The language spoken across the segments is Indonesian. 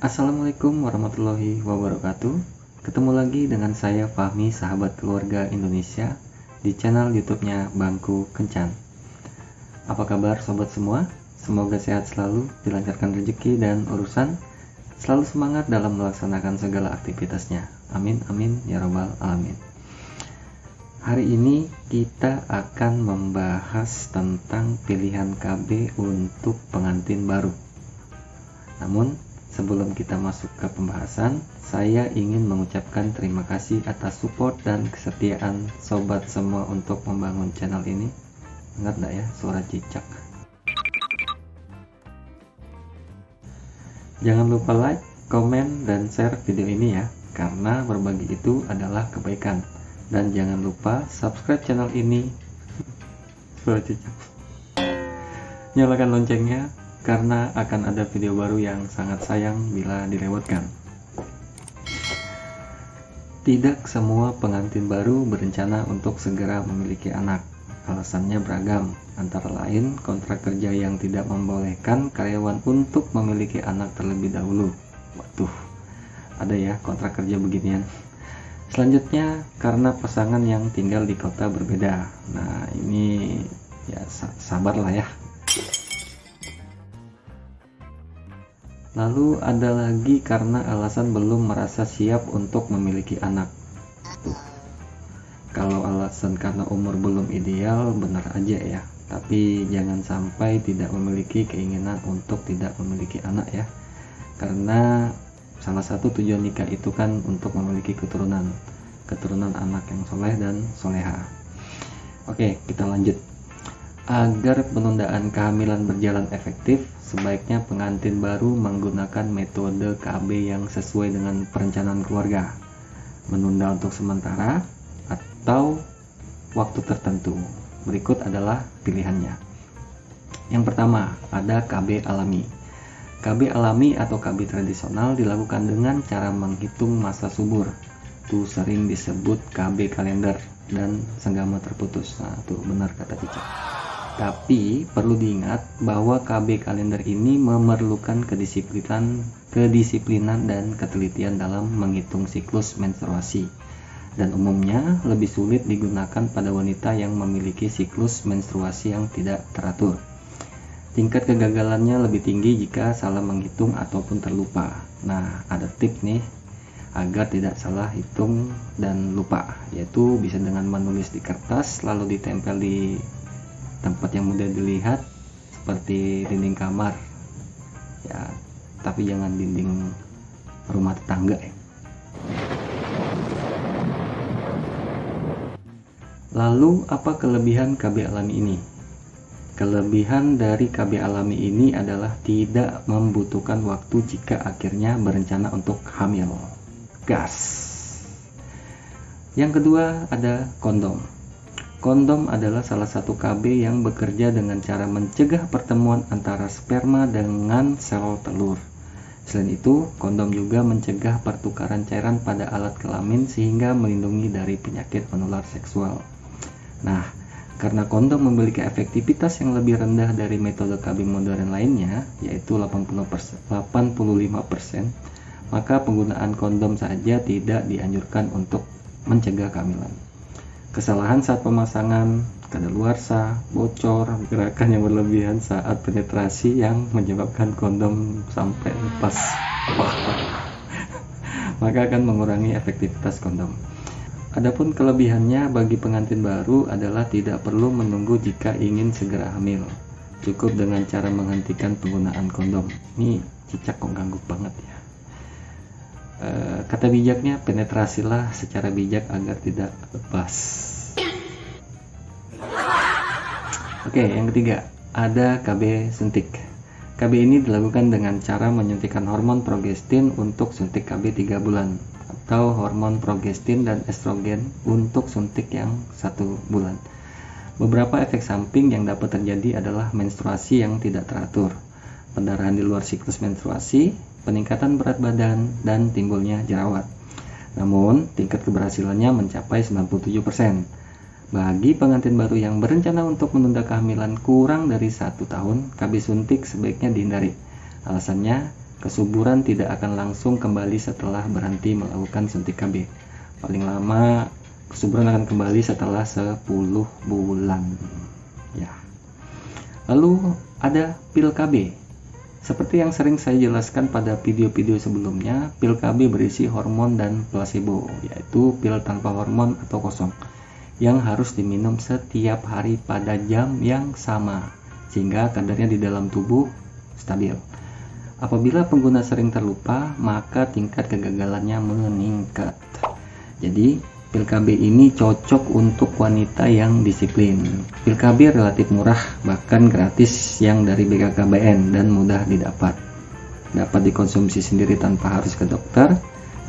Assalamualaikum warahmatullahi wabarakatuh. Ketemu lagi dengan saya Fahmi Sahabat Keluarga Indonesia Di channel youtube-nya Bangku Kencan. Apa kabar sobat semua? Semoga sehat selalu, dilancarkan rezeki dan urusan. Selalu semangat dalam melaksanakan segala aktivitasnya. Amin amin ya robbal alamin. Hari ini kita akan membahas tentang pilihan KB untuk pengantin baru. Namun Sebelum kita masuk ke pembahasan, saya ingin mengucapkan terima kasih atas support dan kesetiaan sobat semua untuk membangun channel ini. Ingat gak ya suara cicak? Jangan lupa like, komen, dan share video ini ya, karena berbagi itu adalah kebaikan. Dan jangan lupa subscribe channel ini. suara cicak. Nyalakan loncengnya karena akan ada video baru yang sangat sayang bila dilewatkan. Tidak semua pengantin baru berencana untuk segera memiliki anak. Alasannya beragam, antara lain kontrak kerja yang tidak membolehkan karyawan untuk memiliki anak terlebih dahulu. Waduh, ada ya kontrak kerja beginian. Selanjutnya, karena pasangan yang tinggal di kota berbeda. Nah, ini ya sabarlah ya. Lalu ada lagi karena alasan belum merasa siap untuk memiliki anak. Tuh. Kalau alasan karena umur belum ideal benar aja ya. Tapi jangan sampai tidak memiliki keinginan untuk tidak memiliki anak ya. Karena salah satu tujuan nikah itu kan untuk memiliki keturunan. Keturunan anak yang soleh dan soleha. Oke, kita lanjut. Agar penundaan kehamilan berjalan efektif, sebaiknya pengantin baru menggunakan metode KB yang sesuai dengan perencanaan keluarga. Menunda untuk sementara atau waktu tertentu. Berikut adalah pilihannya. Yang pertama, ada KB alami. KB alami atau KB tradisional dilakukan dengan cara menghitung masa subur. Itu sering disebut KB kalender dan senggama terputus. Nah, itu benar kata Cicak. Tapi perlu diingat bahwa KB kalender ini memerlukan kedisiplinan, kedisiplinan dan ketelitian dalam menghitung siklus menstruasi. Dan umumnya lebih sulit digunakan pada wanita yang memiliki siklus menstruasi yang tidak teratur. Tingkat kegagalannya lebih tinggi jika salah menghitung ataupun terlupa. Nah, ada tips nih agar tidak salah hitung dan lupa, yaitu bisa dengan menulis di kertas lalu ditempel di tempat yang mudah dilihat seperti dinding kamar ya tapi jangan dinding rumah tetangga ya. Lalu apa kelebihan KB alami ini? Kelebihan dari KB alami ini adalah tidak membutuhkan waktu jika akhirnya berencana untuk hamil. Gas. Yang kedua ada kondom. Kondom adalah salah satu KB yang bekerja dengan cara mencegah pertemuan antara sperma dengan sel telur. Selain itu, kondom juga mencegah pertukaran cairan pada alat kelamin sehingga melindungi dari penyakit menular seksual. Nah, karena kondom memiliki efektivitas yang lebih rendah dari metode KB modern lainnya, yaitu 80%, 85%, maka penggunaan kondom saja tidak dianjurkan untuk mencegah kehamilan. Kesalahan saat pemasangan, kadaluarsa, bocor, gerakan yang berlebihan saat penetrasi yang menyebabkan kondom sampai lepas. Maka akan mengurangi efektivitas kondom. Adapun kelebihannya bagi pengantin baru adalah tidak perlu menunggu jika ingin segera hamil. Cukup dengan cara menghentikan penggunaan kondom. Ini cicak kok ganggu banget ya. Eh, kata bijaknya penetrasilah secara bijak agar tidak lepas. Oke yang ketiga ada KB suntik. KB ini dilakukan dengan cara menyuntikkan hormon progestin untuk suntik KB 3 bulan atau hormon progestin dan estrogen untuk suntik yang satu bulan. Beberapa efek samping yang dapat terjadi adalah menstruasi yang tidak teratur pendarahan di luar siklus menstruasi, peningkatan berat badan, dan timbulnya jerawat. Namun, tingkat keberhasilannya mencapai 97%. Bagi pengantin baru yang berencana untuk menunda kehamilan kurang dari satu tahun, KB suntik sebaiknya dihindari. Alasannya, Kesuburan tidak akan langsung kembali setelah berhenti melakukan suntik KB. Paling lama kesuburan akan kembali setelah 10 bulan. Ya. Lalu ada pil KB. Seperti yang sering saya jelaskan pada video-video sebelumnya, pil KB berisi hormon dan placebo, yaitu pil tanpa hormon atau kosong, yang harus diminum setiap hari pada jam yang sama, sehingga kadarnya di dalam tubuh stabil. Apabila pengguna sering terlupa, maka tingkat kegagalannya meningkat. Jadi, pil KB ini cocok untuk wanita yang disiplin. Pil KB relatif murah, bahkan gratis yang dari BKKBN dan mudah didapat. Dapat dikonsumsi sendiri tanpa harus ke dokter,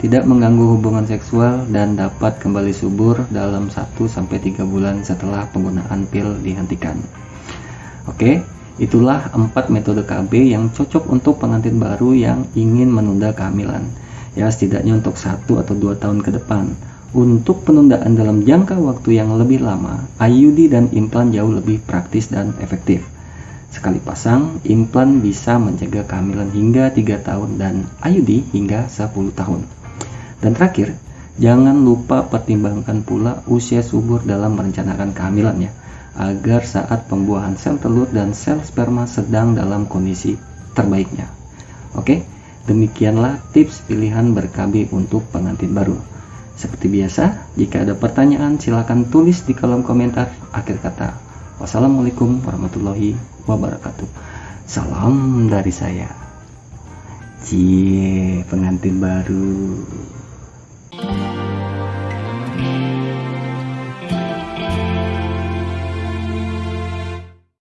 tidak mengganggu hubungan seksual dan dapat kembali subur dalam 1-3 bulan setelah penggunaan pil dihentikan. Oke, Itulah empat metode KB yang cocok untuk pengantin baru yang ingin menunda kehamilan. Ya setidaknya untuk satu atau dua tahun ke depan. Untuk penundaan dalam jangka waktu yang lebih lama, IUD dan implan jauh lebih praktis dan efektif. Sekali pasang, implan bisa menjaga kehamilan hingga 3 tahun dan IUD hingga 10 tahun. Dan terakhir, jangan lupa pertimbangkan pula usia subur dalam merencanakan kehamilannya agar saat pembuahan sel telur dan sel sperma sedang dalam kondisi terbaiknya. Oke, demikianlah tips pilihan ber-KB untuk pengantin baru. Seperti biasa, jika ada pertanyaan silakan tulis di kolom komentar akhir kata. Wassalamualaikum warahmatullahi wabarakatuh. Salam dari saya. Cie, pengantin baru.